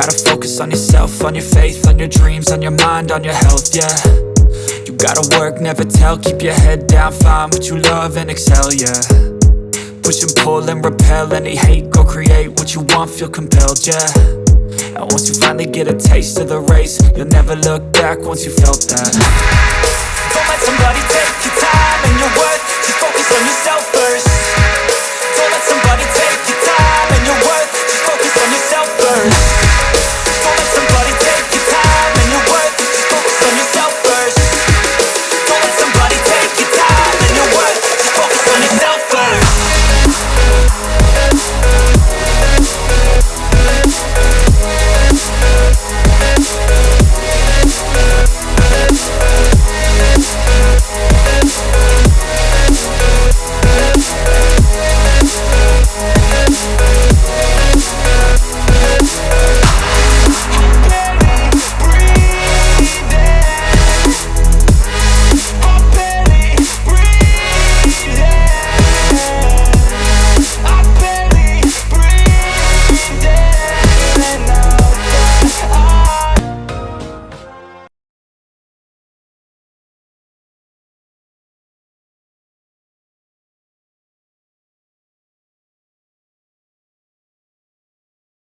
Gotta focus on yourself, on your faith, on your dreams, on your mind, on your health, yeah. You gotta work, never tell, keep your head down, find what you love and excel, yeah. Push and pull and repel any hate, go create what you want, feel compelled, yeah. And once you finally get a taste of the race, you'll never look back once you felt that.